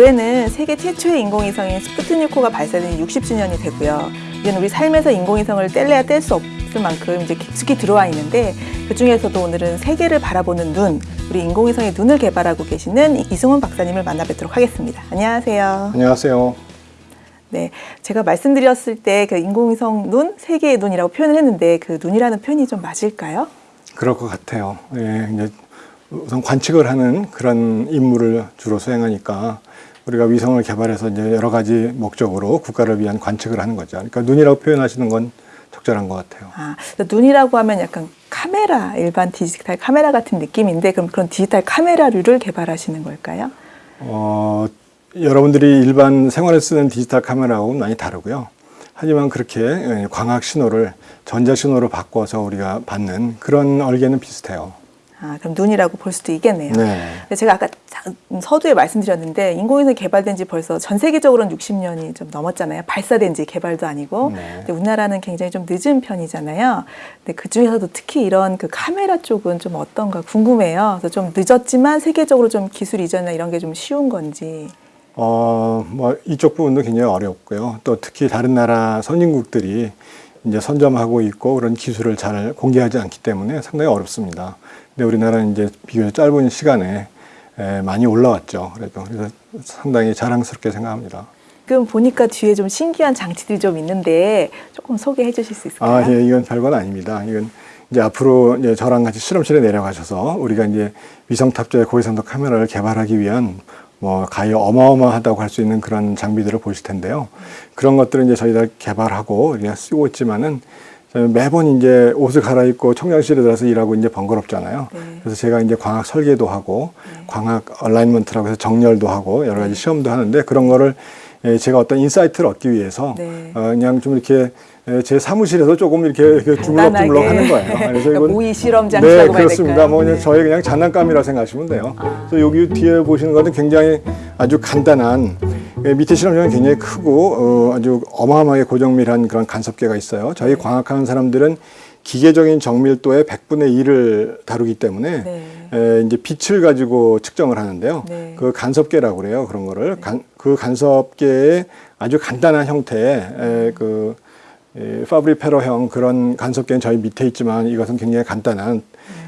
올해는 세계 최초의 인공위성인 스푸트니코가 발사된 60주년이 되고요. 이는 우리 삶에서 인공위성을 뗄래야 뗄 수 없을 만큼 이제 깊숙이 들어와 있는데 그 중에서도 오늘은 세계를 바라보는 눈, 우리 인공위성의 눈을 개발하고 계시는 이승훈 박사님을 만나 뵙도록 하겠습니다. 안녕하세요. 안녕하세요. 네, 제가 말씀드렸을 때 그 인공위성 눈, 세계의 눈이라고 표현을 했는데 그 눈이라는 표현이 좀 맞을까요? 그럴 것 같아요. 예, 우선 관측을 하는 그런 임무를 주로 수행하니까 우리가 위성을 개발해서 이제 여러 가지 목적으로 국가를 위한 관측을 하는 거죠. 그러니까 눈이라고 표현하시는 건 적절한 것 같아요. 아, 눈이라고 하면 약간 카메라, 일반 디지털 카메라 같은 느낌인데 그럼 그런 디지털 카메라류를 개발하시는 걸까요? 어, 여러분들이 일반 생활에 쓰는 디지털 카메라하고는 많이 다르고요. 하지만 그렇게 예, 광학 신호를 전자 신호로 바꿔서 우리가 받는 그런 얼개는 비슷해요. 아, 그럼 눈이라고 볼 수도 있겠네요. 네. 근데 제가 아까 자- 서두에 말씀드렸는데 인공위성 개발된 지 벌써 전 세계적으로는 60년이 좀 넘었잖아요. 발사된 지 개발도 아니고. 네. 근데 우리나라는 굉장히 좀 늦은 편이잖아요. 근데 그 중에서도 특히 이런 그 카메라 쪽은 좀 어떤가 궁금해요. 그래서 좀 늦었지만 세계적으로 좀 기술 이전이나 이런 게 좀 쉬운 건지. 어, 뭐 이쪽 부분도 굉장히 어렵고요. 또 특히 다른 나라 선진국들이 이제 선점하고 있고 그런 기술을 잘 공개하지 않기 때문에 상당히 어렵습니다. 근데 우리나라는 이제 비교적 짧은 시간에 에, 많이 올라왔죠. 그래도 그래서 상당히 자랑스럽게 생각합니다. 그럼 보니까 뒤에 좀 신기한 장치들이 좀 있는데 조금 소개해 주실 수 있을까요? 아, 예, 이건 별건 아닙니다. 이건 이제 앞으로 이제 저랑 같이 실험실에 내려가셔서 우리가 이제 위성 탑재의 고해상도 카메라를 개발하기 위한 뭐 가히 어마어마하다고 할 수 있는 그런 장비들을 보실 텐데요. 그런 것들은 이제 저희가 개발하고 우리가 쓰고 있지만은 매번 이제 옷을 갈아입고 청정실에 들어서 일하고 이제 번거롭잖아요. 네. 그래서 제가 이제 광학 설계도 하고 광학 alignment라고 해서 정렬도 하고 여러 가지 시험도 하는데 그런 거를 예, 제가 어떤 insight를 얻기 위해서 네. 어, 그냥 좀 이렇게 에, 제 사무실에서 조금 이렇게, 주물럭주물럭 하는 거예요. 그러니까 모의 실험 네, 그렇습니다. 뭐 그냥 네. 저의 그냥 장난감이라고 생각하시면 돼요. 그래서 여기 뒤에 보시는 것은 굉장히 아주 간단한 예, 밑에 실험장은 굉장히 크고 어, 아주 어마어마하게 고정밀한 그런 간섭계가 있어요. 저희 광학하는 사람들은 기계적인 정밀도의 100분의 1을 다루기 때문에 네. 에, 이제 빛을 가지고 측정을 하는데요. 네. 그 간섭계라고 그래요. 그런 거를 간, 그 간섭계의 아주 간단한 형태의 에, 그 에, 파브리페러형 그런 간섭계는 저희 밑에 있지만 이것은 굉장히 간단한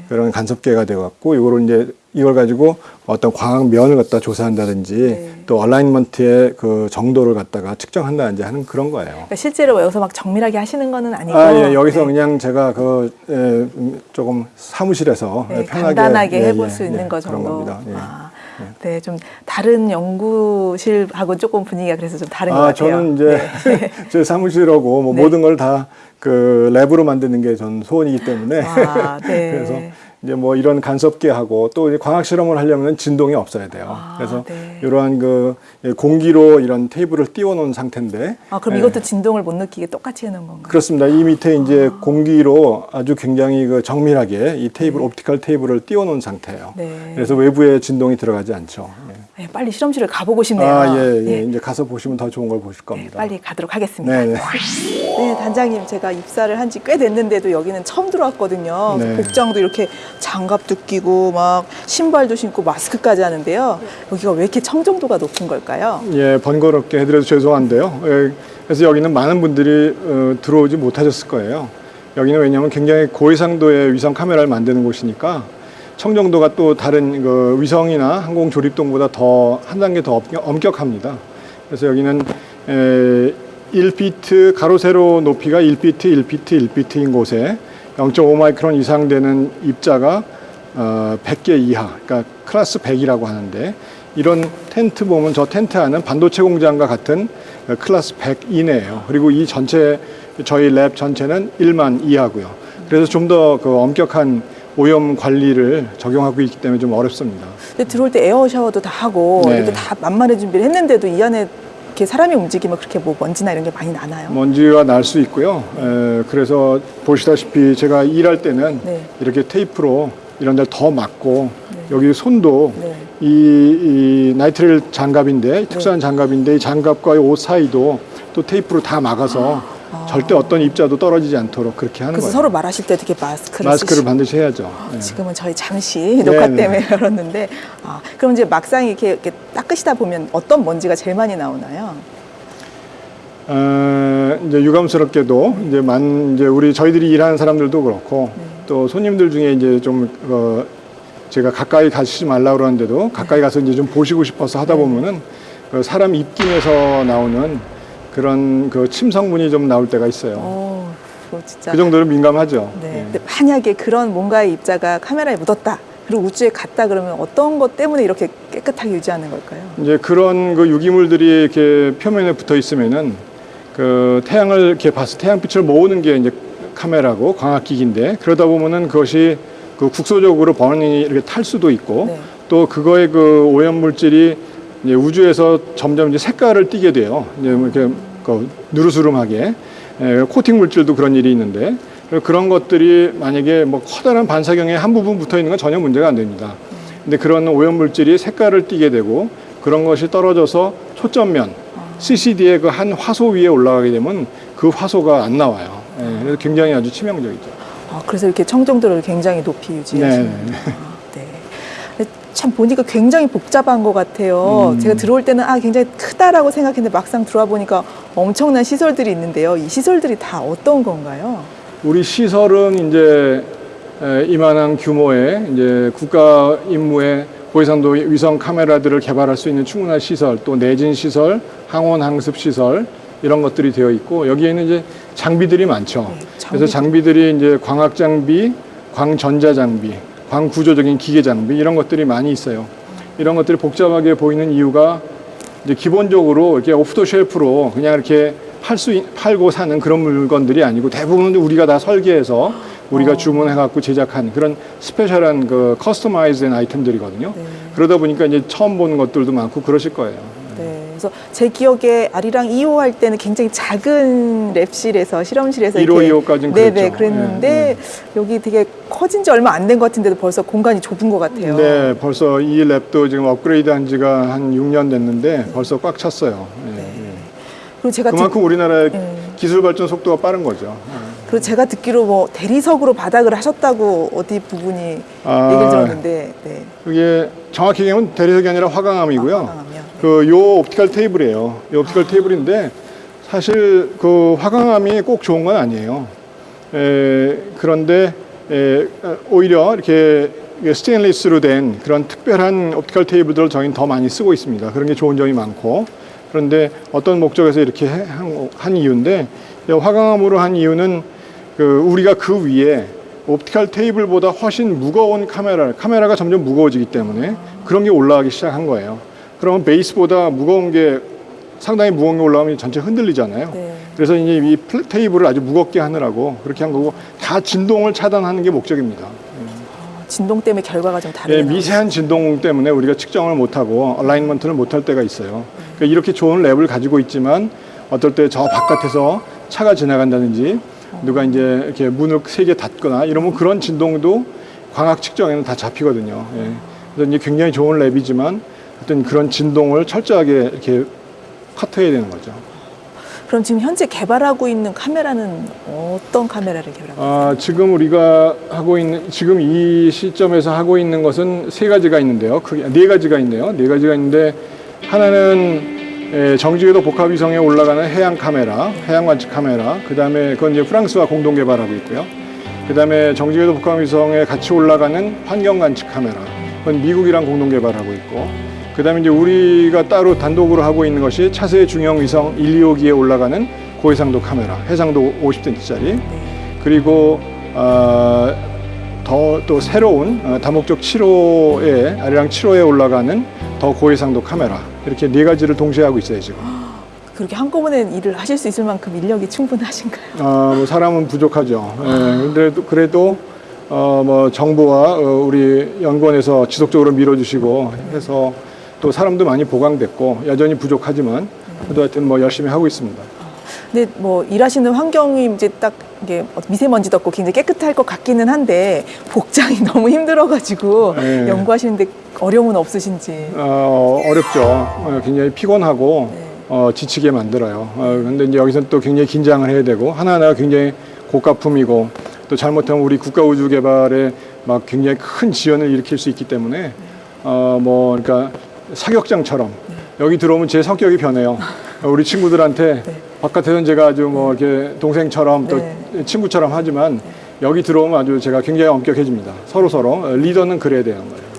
그런 간섭계가 되어갖고 이거를 이제 이걸 가지고 어떤 광학 면을 갖다 조사한다든지 네. 또 얼라인먼트의 그 정도를 갖다가 측정한다든지 하는 그런 거예요. 그러니까 실제로 여기서 막 정밀하게 하시는 거는 아니고 아, 예, 여기서 네. 그냥 제가 그, 에, 음, 조금 사무실에서 네, 편하게. 간단하게 예, 해볼 예, 수 있는 예, 거 정도. 예. 아, 네, 좀 다른 연구실하고 조금 분위기가 그래서 좀 다른 것 아, 같아요. 저는 이제 네. 제 사무실하고 뭐 네. 모든 걸 다 그 랩으로 만드는 게 전 소원이기 때문에 아, 네. 그래서 이제 뭐 이런 간섭계 하고 또 이제 광학 실험을 하려면 진동이 없어야 돼요. 아, 그래서 네. 이러한 그 공기로 이런 테이블을 띄워 놓은 상태인데 아, 그럼 예. 이것도 진동을 못 느끼게 똑같이 해놓은 건가요? 그렇습니다. 이 밑에 이제 아. 공기로 아주 굉장히 그 정밀하게 이 테이블 옵티컬 테이블을 띄워 놓은 상태예요. 네. 그래서 외부에 진동이 들어가지 않죠. 예. 네, 빨리 실험실을 가보고 싶네요. 아, 예, 예. 네. 이제 가서 보시면 더 좋은 걸 보실 네, 겁니다. 빨리 가도록 하겠습니다. 네, 네. 네, 단장님 제가 입사를 한 지 꽤 됐는데도 여기는 처음 들어왔거든요. 네. 복장도 이렇게 장갑도 끼고 막 신발도 신고 마스크까지 하는데요. 여기가 왜 이렇게 청정도가 높은 걸까요? 예, 번거롭게 해드려서 죄송한데요. 예, 그래서 여기는 많은 분들이 어, 들어오지 못하셨을 거예요. 여기는 왜냐하면 굉장히 고해상도의 위성 카메라를 만드는 곳이니까 청정도가 또 다른 그 위성이나 항공 조립동보다 더 한 단계 더 엄격- 엄격합니다. 그래서 여기는 에, 1피트 가로 세로 높이가 1피트, 1피트, 1피트인 곳에 0.5 마이크론 이상 되는 입자가 어, 100개 이하, 그러니까 클래스 100이라고 하는데 이런 텐트 보면 저 텐트 안은 반도체 공장과 같은 어, 클래스 100 이내예요. 그리고 이 전체 저희 랩 전체는 1만 이하고요. 그래서 좀 더 그 엄격한 오염 관리를 적용하고 있기 때문에 좀 어렵습니다. 근데 들어올 때 에어 샤워도 다 하고 네. 이렇게 다 만반의 준비를 했는데도 이 안에 이렇게 사람이 움직이면 그렇게 뭐 먼지나 이런 게 많이 나나요? 먼지가 날 수 있고요. 에, 그래서 보시다시피 제가 일할 때는 네. 이렇게 테이프로 이런 데를 더 막고 여기 손도 네. 이, 이 나이트릴 장갑인데 특수한 장갑인데 이 장갑과 이 옷 사이도 또 테이프로 다 막아서 절대 어떤 입자도 떨어지지 않도록 그렇게 하는 거예요. 서로 말하실 때 되게 마스크를 마스크를 쓰시- 반드시 해야죠. 네. 지금은 저희 잠시 녹화 네, 때문에 열었는데 아, 그럼 이제 막상 이렇게, 이렇게 닦으시다 보면 어떤 먼지가 제일 많이 나오나요? 어, 이제 유감스럽게도 이제 만 이제 우리 저희들이 일하는 사람들도 그렇고 네. 또 손님들 중에 이제 좀 어, 제가 가까이 가시지 말라 그러는데도 가까이 가서 이제 좀 보시고 싶어서 하다 보면은 그 사람 입김에서 나오는 그런 그 침성분이 좀 나올 때가 있어요. 어, 그거 진짜. 그 정도로 민감하죠. 네. 예. 근데 만약에 그런 뭔가의 입자가 카메라에 묻었다. 그리고 우주에 갔다 그러면 어떤 것 때문에 이렇게 깨끗하게 유지하는 걸까요? 이제 그런 그 유기물들이 이렇게 표면에 붙어 있으면은 그 태양을 이렇게 봐서 태양빛을 모으는 게 이제 카메라고 광학기기인데 그러다 보면은 그것이 그 국소적으로 번이 이렇게 탈 수도 있고 네. 또 그거의 그 오염 물질이 이제 우주에서 점점 이제 색깔을 띠게 돼요. 이제 뭐 이렇게 그 누르스름하게 에, 코팅 물질도 그런 일이 있는데 그런 것들이 만약에 뭐 커다란 반사경에 한 부분 붙어 있는 건 전혀 문제가 안 됩니다. 근데 그런 오염 물질이 색깔을 띠게 되고 그런 것이 떨어져서 초점면 CCD의 그 한 화소 위에 올라가게 되면 그 화소가 안 나와요. 예, 그래서 굉장히 아주 치명적이죠. 아, 그래서 이렇게 청정도를 굉장히 높이 유지하시는 네, 네. 아, 네. 참 보니까 굉장히 복잡한 것 같아요. 음. 제가 들어올 때는 아 굉장히 크다라고 생각했는데 막상 들어와 보니까 엄청난 시설들이 있는데요. 이 시설들이 다 어떤 건가요? 우리 시설은 이제 에, 이만한 규모의 이제 국가 임무의 고해상도 위성 카메라들을 개발할 수 있는 충분한 시설, 또 내진 시설, 항원 항습 시설 이런 것들이 되어 있고 여기에는 이제 장비들이 많죠. 네, 그래서 장비들이 이제 광학 장비, 광전자 장비, 광구조적인 기계 장비 이런 것들이 많이 있어요. 이런 것들이 복잡하게 보이는 이유가 이제 기본적으로 이렇게 오프 더 쉘프로 그냥 이렇게 팔 수 팔고 사는 그런 물건들이 아니고 대부분 우리가 다 설계해서 우리가 어. 주문해 갖고 제작한 그런 스페셜한 그 커스터마이즈된 아이템들이거든요. 네. 그러다 보니까 이제 처음 보는 것들도 많고 그러실 거예요. 네. 그래서 제 기억에 아리랑 2호 할 때는 굉장히 작은 랩실에서 실험실에서 1호, 이렇게 2호까지는 네네 그랬죠. 그랬는데 네, 여기 되게 커진 지 얼마 안 된 것 같은데도 벌써 공간이 좁은 것 같아요. 네, 벌써 이 랩도 지금 업그레이드한 지가 한 6년 됐는데 벌써 꽉 찼어요. 예, 네. 예. 그리고 제가 듣, 그만큼 우리나라의 네. 기술 발전 속도가 빠른 거죠. 그리고 제가 듣기로 뭐 대리석으로 바닥을 하셨다고 어디 부분이 아. 얘기를 들었는데 네. 그게 정확히 얘기하면 대리석이 아니라 화강암이고요. 아, 화강암이요? 네. 그 요 옵티컬 테이블이에요. 이 옵티컬 테이블인데 사실 그 화강암이 꼭 좋은 건 아니에요. 에, 그런데 에, 오히려 이렇게 스테인리스로 된 그런 특별한 옵티컬 테이블들을 저희는 더 많이 쓰고 있습니다. 그런 게 좋은 점이 많고 그런데 어떤 목적에서 이렇게 해- 한, 한 이유인데 이 화강암으로 한 이유는 그 우리가 그 위에 옵티컬 테이블보다 훨씬 무거운 카메라, 카메라가 점점 무거워지기 때문에 그런 게 올라가기 시작한 거예요. 그러면 베이스보다 무거운 게 상당히 무거운 게 올라오면 전체 흔들리잖아요. 네. 그래서 이제 이 플- 테이블을 아주 무겁게 하느라고 그렇게 한 거고 다 진동을 차단하는 게 목적입니다. 어, 진동 때문에 결과가 좀 예, 다르네요. 미세한 진동 때문에 우리가 측정을 못하고 얼라인먼트를 못할 때가 있어요. 그러니까 이렇게 좋은 랩을 가지고 있지만 어떨 때 저 바깥에서 차가 지나간다든지 누가 이제 이렇게 문을 세게 닫거나 이러면 그런 진동도 광학 측정에는 다 잡히거든요. 예. 그래서 이제 굉장히 좋은 랩이지만 어떤 그런 진동을 철저하게 이렇게 커트해야 되는 거죠. 그럼 지금 현재 개발하고 있는 카메라는 어떤 카메라를 개발하고 있어요? 아, 지금 우리가 하고 있는 지금 이 시점에서 하고 있는 것은 세 가지가 있는데요. 크게 네 가지가 있네요. 네 가지가 있는데 하나는 에, 정지궤도 복합 위성에 올라가는 해양 카메라, 해양 관측 카메라. 그다음에 그건 이제 프랑스와 공동 개발하고 있고요. 그다음에 정지궤도 복합 위성에 같이 올라가는 환경 관측 카메라. 그건 미국이랑 공동 개발하고 있고. 그 다음에 이제 우리가 따로 단독으로 하고 있는 것이 차세대 중형 위성 1, 2호기에 올라가는 고해상도 카메라, 해상도 50cm짜리. 그리고 어, 더 또 새로운 어, 다목적 7호에 아리랑 7호에 올라가는 더 고해상도 카메라 이렇게 네 가지를 동시에 하고 있어요 지금. 그렇게 한꺼번에 일을 하실 수 있을 만큼 인력이 충분하신가요? 어, 뭐 사람은 부족하죠. 예, 그래도 그래도 어, 뭐 정부와 어, 우리 연구원에서 지속적으로 밀어주시고 해서 또 사람도 많이 보강됐고 여전히 부족하지만 그래도 하여튼 뭐 열심히 하고 있습니다. 근데 뭐 일하시는 환경이 이제 딱 이게 미세먼지도 없고 굉장히 깨끗할 것 같기는 한데 복장이 너무 힘들어가지고 네. 연구하시는데 어려움은 없으신지. 어, 어렵죠. 어, 굉장히 피곤하고 네. 어, 지치게 만들어요. 어, 근데 이제 여기서 또 굉장히 긴장을 해야 되고 하나하나가 굉장히 고가품이고 또 잘못하면 우리 국가 우주 개발에 막 굉장히 큰 지연을 일으킬 수 있기 때문에 어, 뭐 그러니까 사격장처럼 여기 들어오면 제 성격이 변해요. 우리 친구들한테 바깥에서는 제가 아주 뭐 이렇게 동생처럼 또 네. 친구처럼 하지만 여기 들어오면 아주 제가 굉장히 엄격해집니다. 서로 서로 어, 리더는 그래야 되는 거예요.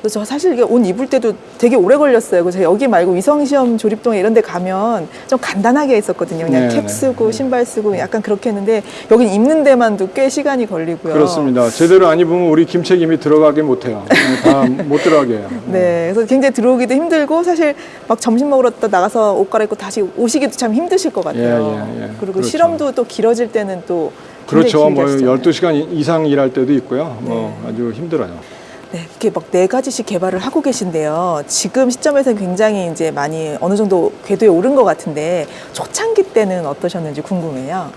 그래서 저 사실 이게 옷 입을 때도 되게 오래 걸렸어요. 그래서 여기 말고 위성시험 조립동에 이런 데 가면 좀 간단하게 했었거든요. 그냥 네, 캡 네. 쓰고 신발 쓰고 약간 그렇게 했는데 여긴 입는 데만도 꽤 시간이 걸리고요. 그렇습니다. 제대로 안 입으면 우리 김책임이 들어가게 못해요. 다 못 들어가게 해요. 네, 그래서 굉장히 들어오기도 힘들고 사실 막 점심 먹으러 또 나가서 옷 갈아입고 다시 오시기도 참 힘드실 것 같아요. 예, 예, 예. 그리고 그렇죠. 실험도 또 길어질 때는 또 그렇죠. 뭐 하시잖아요. 12시간 이상 일할 때도 있고요. 뭐 아주 힘들어요. 네, 이렇게 막 네 가지씩 개발을 하고 계신데요. 지금 시점에서 굉장히 이제 많이 어느 정도 궤도에 오른 것 같은데 초창기 때는 어떠셨는지 궁금해요.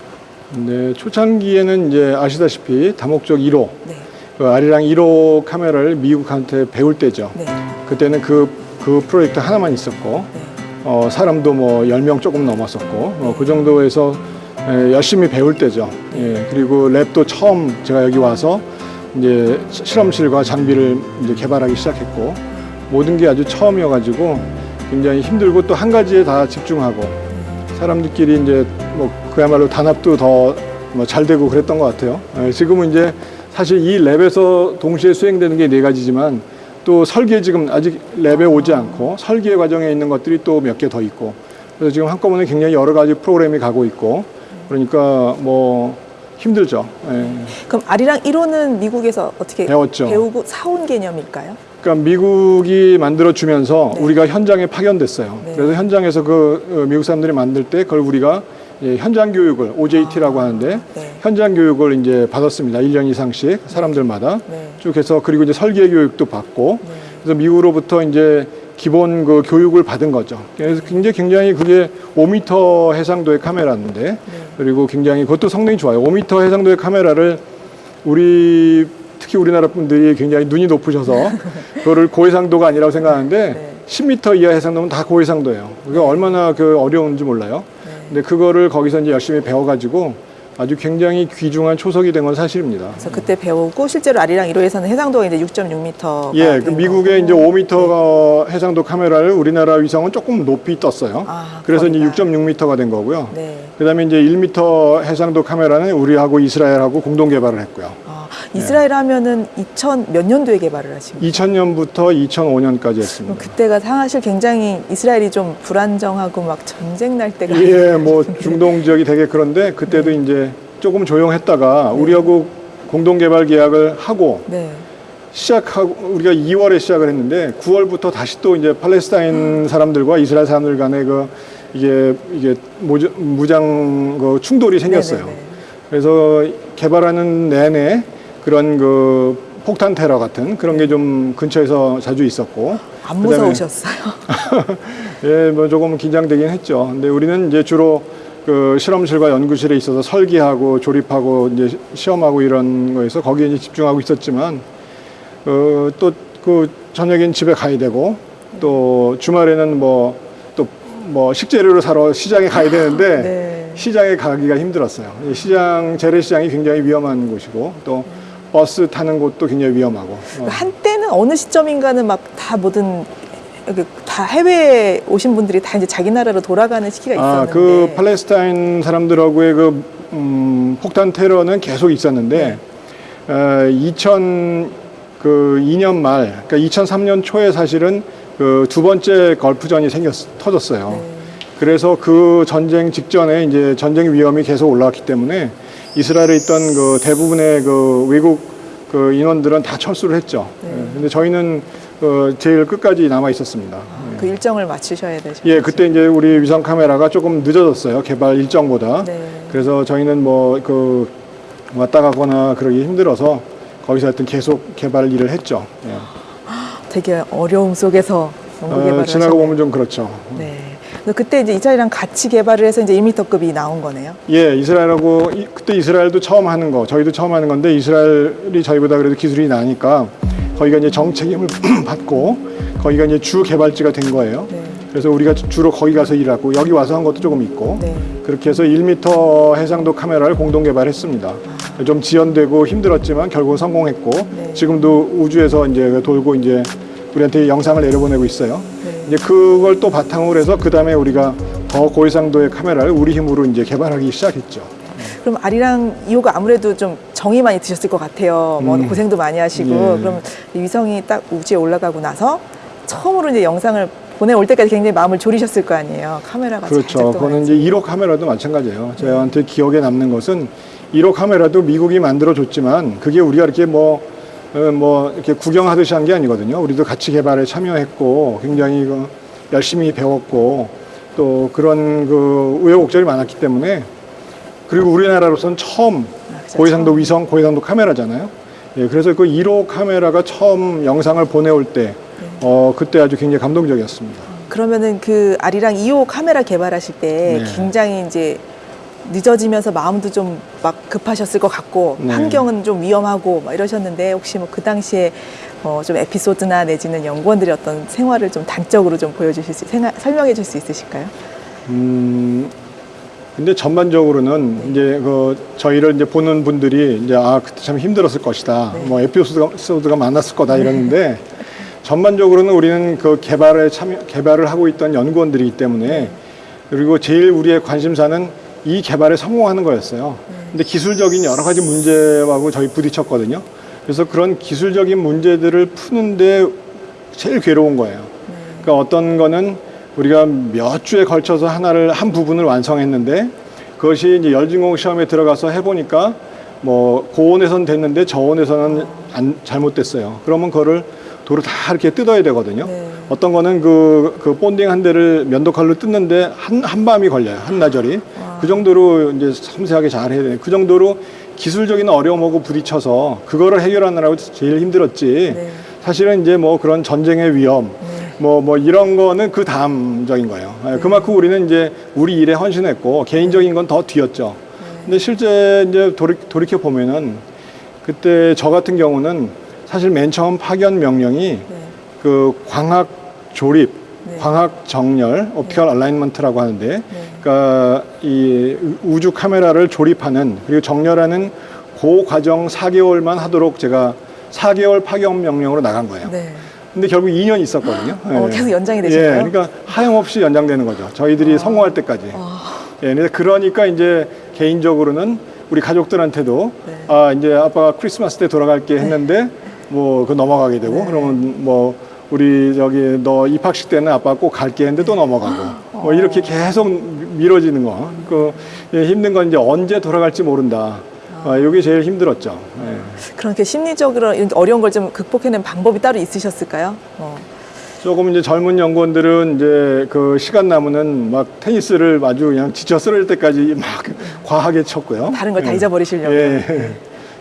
네, 초창기에는 이제 아시다시피 다목적 1호, 네, 그 아리랑 1호 카메라를 미국한테 배울 때죠. 네, 그때는 그, 그 프로젝트 하나만 있었고, 네. 어, 사람도 뭐 10명 조금 넘었었고, 어, 그 정도에서 에, 열심히 배울 때죠. 예, 그리고 랩도 처음 제가 여기 와서 이제 시- 실험실과 장비를 이제 개발하기 시작했고, 모든 게 아주 처음이어가지고 굉장히 힘들고 또 한 가지에 다 집중하고, 사람들끼리 이제 뭐 그야말로 단합도 더 뭐 잘 되고 그랬던 것 같아요. 예, 지금은 이제 사실 이 랩에서 동시에 수행되는 게 네 가지지만 또 설계 지금 아직 랩에 오지 않고 설계 과정에 있는 것들이 또 몇 개 더 있고 그래서 지금 한꺼번에 굉장히 여러 가지 프로그램이 가고 있고 그러니까 뭐 힘들죠. 예. 그럼 아리랑 1호는 미국에서 어떻게 배웠죠. 배우고 사온 개념일까요? 그러니까 미국이 만들어 주면서 네. 우리가 현장에 파견됐어요. 네. 그래서 현장에서 그 어, 미국 사람들이 만들 때 그걸 우리가 예, 현장 교육을 OJT라고 하는데 네. 현장 교육을 이제 받았습니다. 1년 이상씩 사람들마다 네. 쭉 해서 그리고 이제 설계 교육도 받고 네. 그래서 미국으로부터 이제 기본 그 교육을 받은 거죠. 그래서 굉장히 굉장히 그게 5m 해상도의 카메라인데 네. 그리고 굉장히 그것도 성능이 좋아요. 5m 해상도의 카메라를 우리 특히 우리나라 분들이 굉장히 눈이 높으셔서 그거를 고해상도가 아니라고 생각하는데 네. 10m 이하 해상도면 다 고해상도예요. 그게 얼마나 그 어려운지 몰라요. 네. 근데 그거를 거기서 이제 열심히 배워가지고 아주 굉장히 귀중한 초석이 된 건 사실입니다. 그래서 그때 배우고 실제로 아리랑 1호에서는 해상도가 이제 6.6m. 예, 그 미국의 이제 5m 해상도 카메라를 우리나라 위성은 조금 높이 떴어요. 아, 그래서 이제 거리가. 6.6m가 된 거고요. 네. 그다음에 이제 1m 해상도 카메라는 우리하고 이스라엘하고 공동 개발을 했고요. 아, 이스라엘 하면은 2000 몇 년도에 개발을 하신 거예요? 2000년부터 2005년까지 그럼 했습니다. 그때가 사실 굉장히 이스라엘이 좀 불안정하고 막 전쟁 날 때가 예, 뭐 중동 지역이 되게 그런데 그때도 이제 조금 조용했다가 우리하고 공동 개발 계약을 하고 네. 시작하고 우리가 2월에 시작을 했는데 9월부터 다시 또 이제 팔레스타인 사람들과 이스라엘 사람들 간의 그 이게 이게 모자- 무장 그 충돌이 생겼어요. 네네네. 그래서 개발하는 내내 그런 그 폭탄 테러 같은 그런 게 좀 근처에서 자주 있었고 안 무서우셨어요? 예, 뭐 조금 긴장되긴 했죠. 근데 우리는 이제 주로 그 실험실과 연구실에 있어서 설계하고 조립하고 이제 시- 시험하고 이런 거에서 거기에 이제 집중하고 있었지만 어, 또그 저녁엔 집에 가야 되고 또 주말에는 뭐 또뭐 식재료를 사러 시장에 가야 되는데 네. 시장에 가기가 힘들었어요. 이 시장 재래시장이 굉장히 위험한 곳이고 또 버스 타는 곳도 굉장히 위험하고 어. 한때는 어느 시점인가는 막 다 모든 다 해외에 오신 분들이 다 이제 자기 나라로 돌아가는 시기가 아, 있었는데 그 팔레스타인 사람들하고의 그 음, 폭탄 테러는 계속 있었는데 어, 2000그 2년 말, 그러니까 2003년 초에 사실은 그 두 번째 걸프전이 생겼 터졌어요. 네. 그래서 그 전쟁 직전에 이제 전쟁 위험이 계속 올라왔기 때문에 이스라엘에 있던 그 대부분의 그 외국 그 인원들은 다 철수를 했죠. 네. 예, 근데 저희는 어, 제일 끝까지 남아 있었습니다. 그 일정을 맞추셔야 되죠. 예, 그때 이제 우리 위성 카메라가 조금 늦어졌어요. 개발 일정보다. 네. 그래서 저희는 뭐 그 왔다 가거나 그러기 힘들어서 거기서 하여튼 계속 개발 일을 했죠. 예. 되게 어려움 속에서 연구 어, 개발을 지나고. 보면 좀 그렇죠. 네. 그때 이제 이스라엘이랑 같이 개발을 해서 이제 1m급이 나온 거네요. 예, 이스라엘하고 이- 그때 이스라엘도 처음 하는 거, 저희도 처음 하는 건데 이스라엘이 저희보다 그래도 기술이 나니까 거기가 이제 정책임을 받고 거기가 이제 주 개발지가 된 거예요. 네. 그래서 우리가 주로 거기 가서 일하고 여기 와서 한 것도 조금 있고 네. 그렇게 해서 1m 해상도 카메라를 공동 개발했습니다. 좀 지연되고 힘들었지만 결국 성공했고 네. 지금도 우주에서 이제 돌고 이제 우리한테 영상을 내려보내고 있어요. 네. 이제 그걸 또 바탕으로 해서 그 다음에 우리가 더 고해상도의 카메라를 우리 힘으로 이제 개발하기 시작했죠. 그럼 아리랑 2호가 아무래도 좀 정이 많이 드셨을 것 같아요. 뭐 음. 고생도 많이 하시고 예. 그럼 이 위성이 딱 우주에 올라가고 나서 처음으로 이제 영상을 보내올 때까지 굉장히 마음을 졸이셨을 거 아니에요. 카메라가 잘 그렇죠. 그거는 이제 1호 카메라도 마찬가지예요. 저한테 기억에 남는 것은 1호 카메라도 미국이 만들어 줬지만 그게 우리가 이렇게 뭐, 어, 뭐 이렇게 구경하듯이 한 게 아니거든요. 우리도 같이 개발에 참여했고 굉장히 그 열심히 배웠고 또 그런 그 우여곡절이 많았기 때문에 그리고 우리나라로서는 처음 아, 그죠. 고해상도 위성, 고해상도 카메라잖아요. 예, 그래서 그 1호 카메라가 처음 영상을 보내올 때, 네. 어, 그때 아주 굉장히 감동적이었습니다. 그러면은 그 아리랑 2호 카메라 개발하실 때 네. 굉장히 이제 늦어지면서 마음도 좀 막 급하셨을 것 같고 네. 환경은 좀 위험하고 막 이러셨는데 혹시 뭐 그 당시에 어 좀 에피소드나 내지는 연구원들의 어떤 생활을 좀 단적으로 좀 보여주실 수 생활, 설명해 줄 수 있으실까요? 음, 근데 전반적으로는 이제 그 저희를 이제 보는 분들이 이제 아 그때 참 힘들었을 것이다. 네. 뭐 에피소드가 많았을 거다 이러는데 전반적으로는 우리는 그 개발에 참여 개발을 하고 있던 연구원들이기 때문에 그리고 제일 우리의 관심사는 이 개발에 성공하는 거였어요. 근데 기술적인 여러 가지 문제하고 저희 부딪혔거든요. 그래서 그런 기술적인 문제들을 푸는데 제일 괴로운 거예요. 그러니까 어떤 거는 우리가 몇 주에 걸쳐서 하나를 한 부분을 완성했는데 그것이 이제 열진공 시험에 들어가서 해보니까 뭐 고온에선 됐는데 저온에서는 안, 잘못됐어요. 그러면 그거를 도로 다 이렇게 뜯어야 되거든요. 네. 어떤 거는 그, 그 본딩 한 대를 면도칼로 뜯는데 한, 한 밤이 걸려요. 한나절이. 그 정도로 이제 섬세하게 잘 해야 돼요. 그 정도로 기술적인 어려움하고 부딪혀서 그거를 해결하느라고 제일 힘들었지. 네. 사실은 이제 뭐 그런 전쟁의 위험, 뭐, 뭐 이런 거는 그 다음적인 거예요. 예, 그만큼 우리는 이제 우리 일에 헌신했고 개인적인 건 더 뒤였죠. 근데 실제 이제 돌이, 돌이켜 보면은 그때 저 같은 경우는 사실 맨 처음 파견 명령이 네. 그 광학 조립, 네. 광학 정렬, 옵티컬 얼라인먼트라고 하는데, 그러니까 이 우주 카메라를 조립하는 그리고 정렬하는 그 과정 4개월만 하도록 제가 4개월 파견 명령으로 나간 거예요. 네. 근데 결국 2년 있었거든요. 어, 예. 계속 연장이 되셨나요? 예, 그러니까 하염없이 연장되는 거죠. 저희들이 성공할 때까지. 아, 예, 그러니까 이제 개인적으로는 우리 가족들한테도 네. 아 이제 아빠가 크리스마스 때 돌아갈게 했는데 뭐그 넘어가게 되고 네. 그러면 뭐 우리 저기 너 입학식 때는 아빠 꼭 갈게 했는데 또 넘어가고 뭐 이렇게 계속 미뤄지는 거. 그 예, 힘든 건 이제 언제 돌아갈지 모른다. 아, 이게 제일 힘들었죠. 예. 그렇게 심리적으로 이런 어려운 걸 좀 극복해낸 방법이 따로 있으셨을까요? 어. 조금 이제 젊은 연구원들은 이제 그 시간 남으면 막 테니스를 아주 그냥 지쳐 쓰러질 때까지 막 과하게 쳤고요. 다른 걸다 예. 잊어버리시려고. 예.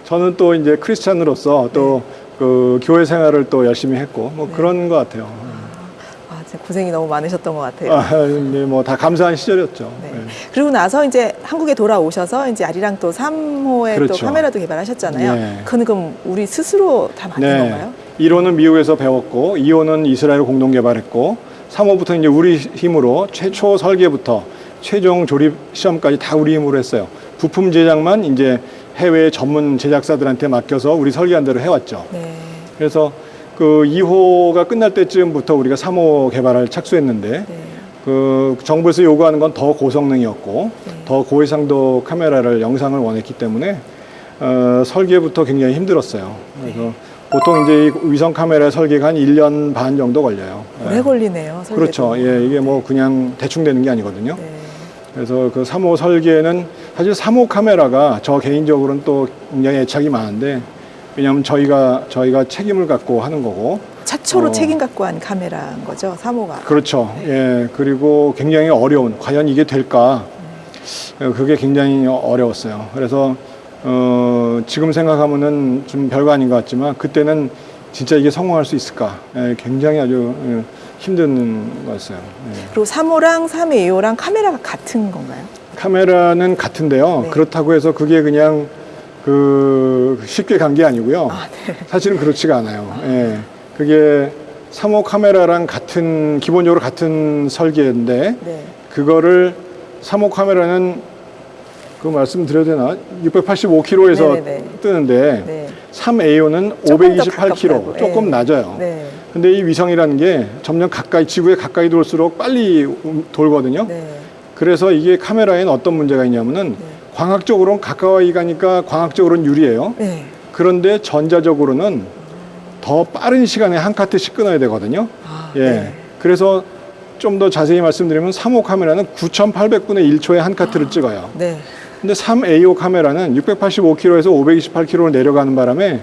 저는 또 이제 크리스찬으로서 또 그 교회 생활을 또 열심히 했고 뭐 그런 것 같아요. 아, 진짜 고생이 너무 많으셨던 것 같아요. 아, 뭐다 감사한 시절이었죠. 네. 예. 그리고 나서 이제 한국에 돌아오셔서 이제 아리랑 또 3호의 또 그렇죠. 카메라도 개발하셨잖아요. 네. 그건 그럼 우리 스스로 다 만든 건가요? 1호는 미국에서 배웠고 2호는 이스라엘 공동 개발했고 3호부터 이제 우리 힘으로 최초 설계부터 최종 조립 시험까지 다 우리 힘으로 했어요. 부품 제작만 이제 해외 전문 제작사들한테 맡겨서 우리 설계한 대로 해왔죠. 네. 그래서 그 2호가 끝날 때쯤부터 우리가 3호 개발을 착수했는데 네. 그 정부에서 요구하는 건 더 고성능이었고 네. 더 고해상도 카메라를 영상을 원했기 때문에 어, 설계부터 굉장히 힘들었어요. 그래서 보통 이제 이 위성 카메라 설계가 한 1년 반 정도 걸려요. 오래 예. 걸리네요. 설계도. 그렇죠. 예, 이게 뭐 그냥 대충 되는 게 아니거든요. 네. 그래서 그 3호 설계는 사실 3호 카메라가 저 개인적으로는 또 굉장히 애착이 많은데 왜냐하면 저희가 저희가 책임을 갖고 하는 거고 최초로 어. 책임 갖고 한 카메라인 거죠. 3호가. 그렇죠. 예, 그리고 굉장히 어려운, 과연 이게 될까? 어, 그게 굉장히 어려웠어요. 그래서, 어, 지금 생각하면은 좀 별거 아닌 것 같지만, 그때는 진짜 이게 성공할 수 있을까? 예, 굉장히 아주 예, 힘든 거였어요. 예. 그리고 3호랑 3회 2호랑 카메라가 같은 건가요? 카메라는 같은데요. 네. 그렇다고 해서 그게 그냥 그 쉽게 간 게 아니고요. 아, 네. 사실은 그렇지가 않아요. 예. 그게 3호 카메라랑 같은 기본적으로 같은 설계인데 네. 그거를 3호 카메라는 그 말씀드려도 되나? 685kg에서 네네네. 뜨는데 네. 3AO는 조금 더 528kg, 가깝다고. 조금 네. 낮아요. 네. 근데 이 위성이라는 게 점점 가까이 지구에 가까이 돌수록 빨리 움- 돌거든요. 네. 그래서 이게 카메라에는 어떤 문제가 있냐면은 네. 광학적으로는 가까이 가니까 광학적으로는 유리해요. 네. 그런데 전자적으로는 더 빠른 시간에 한 카트씩 끊어야 되거든요. 아, 예. 네. 그래서 좀 더 자세히 말씀드리면 3호 카메라는 9,800분의 1초에 한 카트를 찍어요. 네. 근데 3AO 카메라는 685km에서 528km로 내려가는 바람에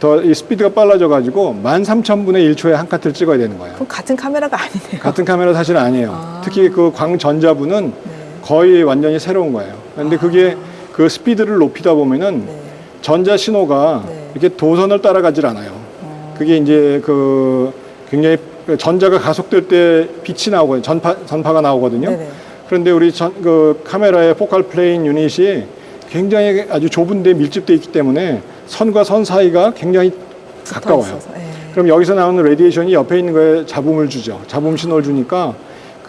더 이 스피드가 빨라져 가지고 13,000분의 1초에 한 카트를 찍어야 되는 거예요. 그럼 같은 카메라가 아니네요. 같은 카메라 사실 아니에요. 아. 특히 그 광전자부는 네. 거의 완전히 새로운 거예요. 근데 그게 그 스피드를 높이다 보면은 네. 전자 신호가 네. 이렇게 도선을 따라가질 않아요. 어, 그게 이제 그 굉장히 그 전자가 가속될 때 빛이 나오거든요. 전파 전파가 나오거든요. 네네. 그런데 우리 전, 그 카메라의 포칼 플레인 유닛이 굉장히 아주 좁은데 밀집돼 있기 때문에 선과 선 사이가 굉장히 가까워요. 예. 그럼 여기서 나오는 radiation이 옆에 있는 거에 잡음을 주죠. 잡음 신호를 주니까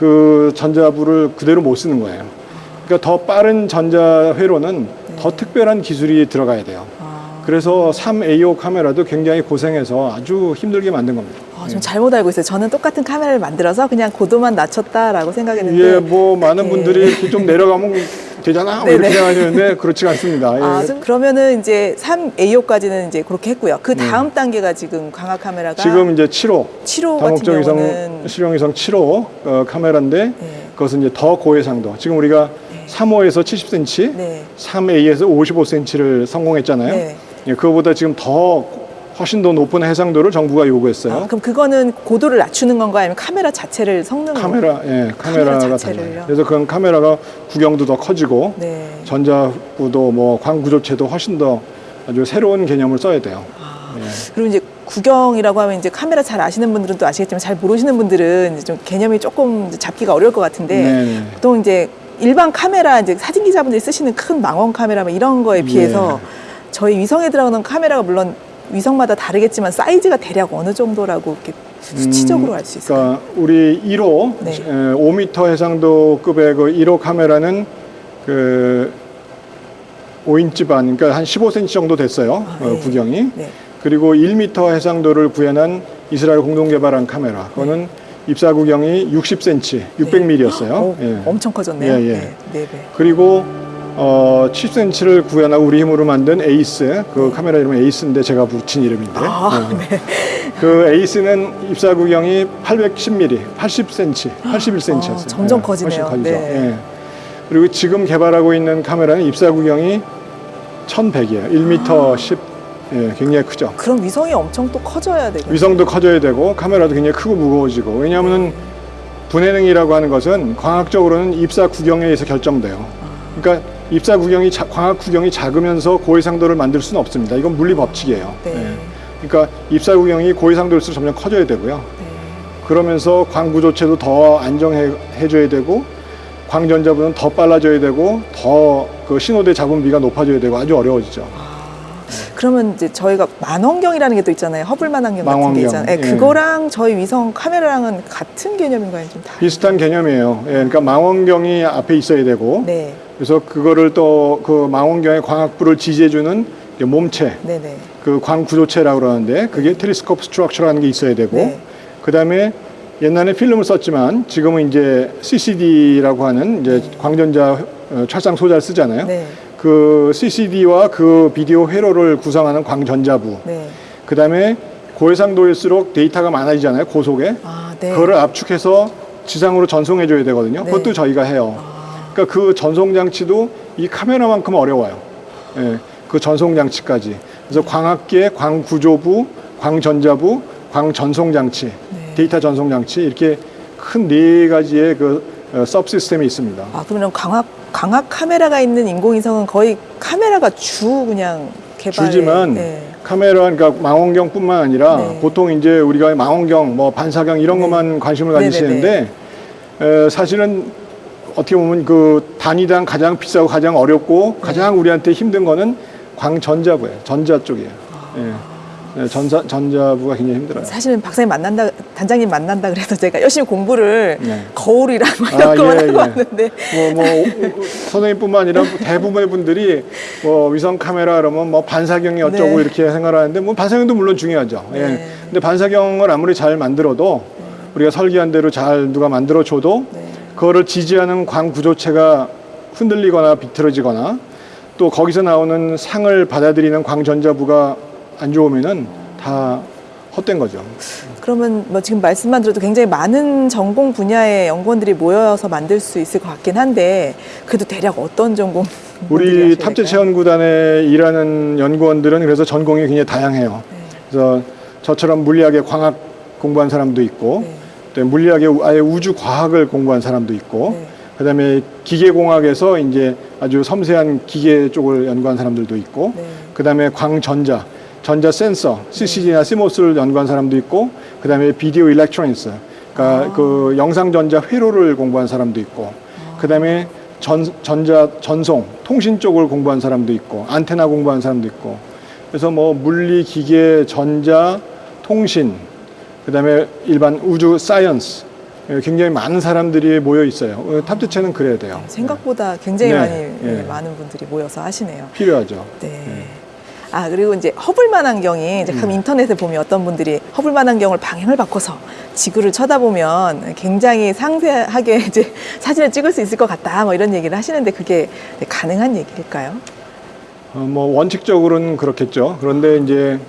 그 전자부를 그대로 못 쓰는 거예요. 그러니까 더 빠른 전자 회로는 더 특별한 기술이 들어가야 돼요. 아, 그래서 3A호 카메라도 굉장히 고생해서 아주 힘들게 만든 겁니다. 아, 좀 잘못 알고 있어요. 저는 똑같은 카메라를 만들어서 그냥 고도만 낮췄다라고 생각했는데. 이게 뭐 많은 네. 분들이 이렇게 좀 내려가면 되잖아 뭐 이렇게 네네. 생각하시는데 그렇지가 않습니다. 예. 아, 좀 그러면은 이제 3AO까지는 이제 그렇게 했고요. 그 다음 단계가 지금 광학 카메라가 네. 지금 이제 7호 7호 같은 다목적 위성 경우는 실용위성 7호 어, 카메라인데 네. 그것은 이제 더 고해상도. 지금 우리가 3호에서 70cm, 네. 3A에서 55cm를 성공했잖아요. 네. 예, 그거보다 지금 더 훨씬 더 높은 해상도를 정부가 요구했어요. 아, 그럼 그거는 고도를 낮추는 건가요? 아니면 카메라 자체를 성능을? 카메라, 예, 카메라 카메라가 자체를요? 달라요. 그래서 그건 카메라가 구경도 더 커지고 네. 전자부도 뭐 광구조체도 훨씬 더 아주 새로운 개념을 써야 돼요. 아, 예. 그리고 이제 구경이라고 하면 이제 카메라 잘 아시는 분들은 또 아시겠지만 잘 모르시는 분들은 좀 개념이 조금 잡기가 어려울 것 같은데 네네. 보통 이제 일반 카메라 이제 사진 기자분들이 쓰시는 큰 망원 카메라 뭐 이런 거에 비해서 네. 저희 위성에 들어가는 카메라가 물론 위성마다 다르겠지만 사이즈가 대략 어느 정도라고 이렇게 수치적으로 알 수 있어요. 그러니까 우리 1호 네. 5m 해상도 급의 그 1호 카메라는 그 5인치 반, 그러니까 한 15cm 정도 됐어요. 아, 어, 네. 구경이. 네. 그리고 1m 해상도를 구현한 이스라엘 공동 개발한 카메라. 그거는 입사 구경이 60cm, 600mm였어요. 오, 엄청 커졌네요. 예, 예. 네, 네 배. 그리고 어, 10cm를 구현하고 우리 힘으로 만든 AEISS, 그 카메라 이름은 AEISS인데 제가 붙인 이름인데. 아, 어. 네. 그 에이스는 입사 구경이 810mm, 80cm, 81cm였어요. 아, 점점 커지네요. 훨씬 커지죠. 네. 예. 그리고 지금 개발하고 있는 카메라는 입사 구경이 1100이에요. 1m 10. 예, 굉장히 크죠. 그럼 위성이 엄청 또 커져야 되겠네요. 위성도 커져야 되고 카메라도 굉장히 크고 무거워지고 왜냐하면 분해능이라고 하는 것은 광학적으로는 입사 구경에 의해서 결정돼요. 그러니까 입사 구경이 자- 광학 구경이 작으면서 고해상도를 만들 수는 없습니다. 이건 물리 법칙이에요. 네. 예. 그러니까 입사 구경이 고해상도일수록 점점 커져야 되고요. 네. 그러면서 광구 조체도 더 안정해 줘야 되고 광전자부는 더 빨라져야 되고 더 그 신호대 잡음비가 높아져야 되고 아주 어려워지죠. 그러면 이제 저희가 만원경이라는 게 또 있잖아요. 허블 만원경 같은 게 망원경, 있잖아요. 예, 예. 그거랑 저희 위성 카메라랑은 같은 개념인가요? 좀 다른? 비슷한 개념이에요. 예, 그러니까 망원경이 앞에 있어야 되고 네, 그래서 그거를 또 그 망원경의 광학부를 지지해주는 몸체, 네, 네. 그 광구조체라고 그러는데 그게 텔레스코프 스트럭처라는 게 있어야 되고 네. 그 다음에 옛날에 필름을 썼지만 지금은 이제 CCD라고 하는 이제 광전자 어, 촬상 소자를 쓰잖아요. 네, 그 CCD와 그 비디오 회로를 구성하는 광전자부. 네. 그 다음에 고해상도일수록 데이터가 많아지잖아요. 고속에. 아, 네. 그거를 압축해서 지상으로 전송해 줘야 되거든요. 네. 그것도 저희가 해요. 아, 그러니까 그 전송 장치도 이 카메라만큼 어려워요. 예, 그 전송 장치까지. 그래서 광학계, 광구조부, 광전자부, 광전송 장치, 네. 데이터 전송 장치 이렇게 큰 네 가지의 그 어, 서브 시스템이 있습니다. 아, 그러면 광학 광학 카메라가 있는 인공위성은 거의 카메라가 주 그냥 개발. 주지만 네. 카메라 그러니까 망원경뿐만 아니라 네. 보통 이제 우리가 망원경, 뭐 반사경 이런 네. 것만 관심을 네네네. 가지시는데 에, 사실은 어떻게 보면 그 단위당 가장 비싸고 가장 어렵고 네. 가장 우리한테 힘든 거는 광전자부예요. 전자 쪽이에요. 아. 예. 네, 전사, 전자부가 굉장히 힘들어요. 사실은 박사님 만난다, 단장님 만난다 그래서 제가 열심히 공부를 네. 거울이랑 막 아, 이런 거만 예, 하고 예. 왔는데 뭐, 뭐, 선생님뿐만 아니라 대부분의 분들이 뭐 위성 카메라 그러면 뭐 반사경이 어쩌고 네. 이렇게 생각하는데 뭐 반사경도 물론 중요하죠. 예. 네. 근데 반사경을 아무리 잘 만들어도 우리가 설계한 대로 잘 누가 만들어줘도 네. 그거를 지지하는 광 구조체가 흔들리거나 비틀어지거나 또 거기서 나오는 상을 받아들이는 광전자부가 안 좋으면은 다 헛된 거죠. 그러면 뭐 지금 말씀만 들어도 굉장히 많은 전공 분야의 연구원들이 모여서 만들 수 있을 것 같긴 한데 그래도 대략 어떤 전공 우리 탑재체 연구단에 일하는 연구원들은 그래서 전공이 굉장히 다양해요. 네. 그래서 저처럼 물리학의 광학 공부한 사람도 있고, 네. 또 물리학의 우- 아예 우주 과학을 공부한 사람도 있고, 네. 그다음에 기계공학에서 이제 아주 섬세한 기계 쪽을 연구한 사람들도 있고, 네. 그다음에 광전자, 전자 센서, CCD나 CMOS를 연구한 사람도 있고, 그다음에 비디오 일렉트로닉스, 그러니까 아. 그 영상 전자 회로를 공부한 사람도 있고, 그다음에 전, 전자 전송, 통신 쪽을 공부한 사람도 있고, 안테나 공부한 사람도 있고, 그래서 뭐 물리, 기계, 전자, 통신, 그 다음에 일반 우주 science 예, 굉장히 많은 사람들이 모여 있어요. 어, 탑재체는 그래야 돼요. 생각보다 굉장히 네. 많이 예. 예, 많은 분들이 모여서 하시네요. 예, 필요하죠. 네. 아 그리고 이제 허블 망원경이 이제 음. 가끔 인터넷에 보면 어떤 분들이 허블 망원경을 방향을 바꿔서 지구를 쳐다보면 굉장히 상세하게 이제 사진을 찍을 수 있을 것 같다 뭐 이런 얘기를 하시는데 그게 네, 가능한 얘기일까요? 어, 뭐 원칙적으로는 그렇겠죠. 그런데 이제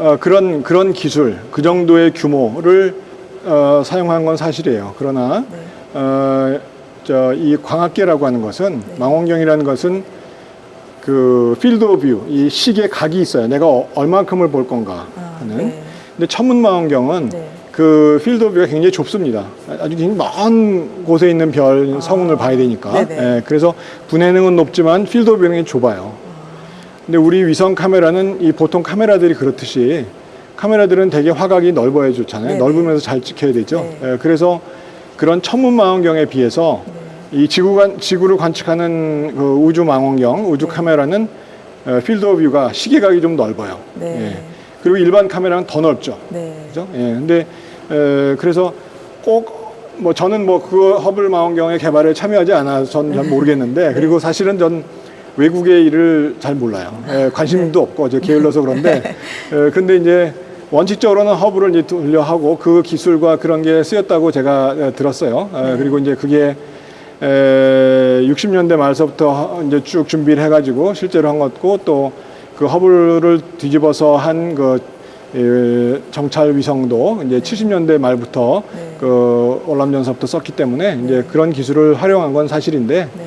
어, 그런 그런 기술, 그 정도의 규모를 어, 사용한 건 사실이에요. 그러나 네. 어, 저, 이 광학계라고 하는 것은 망원경이라는 것은 그 field of view, 이 시계 각이 있어요. 내가 어- 얼만큼을 볼 건가 아, 하는. 네. 근데 천문 망원경은 네. 그 field of view가 굉장히 좁습니다. 아주 굉장히 먼 곳에 있는 별 성운을 봐야 되니까. 아. 네네. 예, 그래서 분해능은 높지만 field of view는 좁아요. 근데 우리 위성 카메라는 이 보통 카메라들이 그렇듯이 카메라들은 되게 화각이 넓어야 좋잖아요. 네네. 넓으면서 잘 찍혀야 되죠. 네. 예, 그래서 그런 천문 망원경에 비해서 이 지구관 지구를 관측하는 그 우주 망원경, 우주 카메라는 어, field of view가 시계각이 좀 넓어요. 네. 예. 그리고 일반 카메라는 더 넓죠. 네. 그죠? 예. 근데 에, 그래서 꼭 뭐 저는 뭐 그 허블 망원경의 개발에 참여하지 않아서 전잘 모르겠는데 그리고 사실은 전 외국의 일을 잘 몰라요. 예, 관심도 없고 저 게을러서 그런데 에, 근데 이제 원칙적으로는 허블을 이제 돌려 하고 그 기술과 그런 게 쓰였다고 제가 에, 들었어요. 에, 그리고 이제 그게 에, 60년대 말서부터 하- 이제 쭉 준비를 해가지고 실제로 한 것고 또 그 허블을 뒤집어서 한그 예, 정찰 위성도 이제 70년대 말부터 네. 그 월남전서부터 썼기 때문에 이제 그런 기술을 활용한 건 사실인데 네.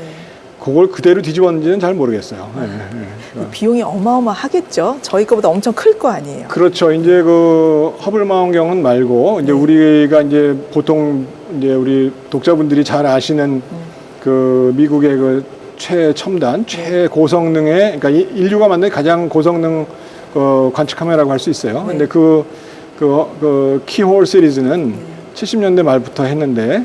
그걸 그대로 뒤집었는지는 잘 모르겠어요. 예, 예. 그 비용이 어마어마하겠죠. 저희 거보다 엄청 클 거 아니에요. 그렇죠. 이제 그 허블 망원경은 말고 이제 우리가 이제 보통 이제 우리 독자분들이 잘 아시는 그 미국의 그 최첨단, 최고성능의 그러니까 이- 인류가 만든 가장 고성능 그 관측 카메라라고 할 수 있어요. 네. 근데 그, 그, 그 키홀 시리즈는 70년대 말부터 했는데